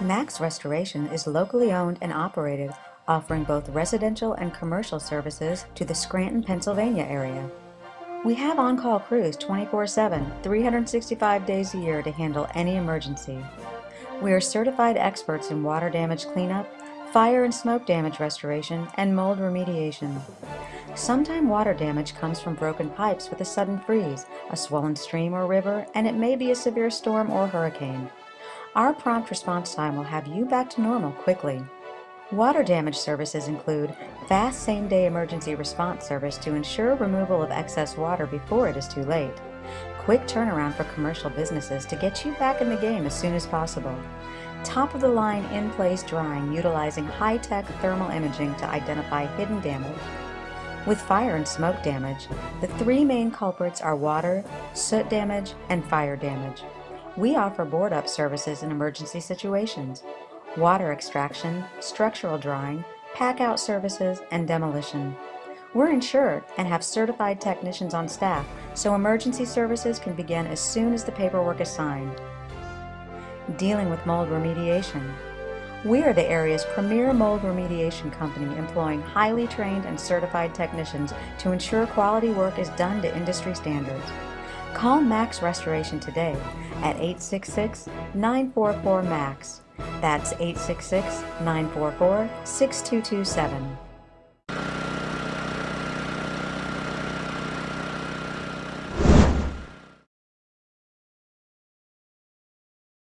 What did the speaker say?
Max Restoration is locally owned and operated, offering both residential and commercial services to the Scranton, Pennsylvania area. We have on-call crews 24-7, 365 days a year to handle any emergency. We are certified experts in water damage cleanup, fire and smoke damage restoration, and mold remediation. Sometime water damage comes from broken pipes with a sudden freeze, a swollen stream or river, and it may be a severe storm or hurricane. Our prompt response time will have you back to normal quickly. Water damage services include fast same-day emergency response service to ensure removal of excess water before it is too late, quick turnaround for commercial businesses to get you back in the game as soon as possible, top-of-the-line in-place drying utilizing high-tech thermal imaging to identify hidden damage. With fire and smoke damage, the three main culprits are water, soot damage, and fire damage. We offer board-up services in emergency situations, water extraction, structural drying, pack-out services, and demolition. We're insured and have certified technicians on staff, so emergency services can begin as soon as the paperwork is signed. Dealing with mold remediation. We are the area's premier mold remediation company employing highly trained and certified technicians to ensure quality work is done to industry standards. Call Max Restoration today at 866-944-MAX. That's 866-944-6227.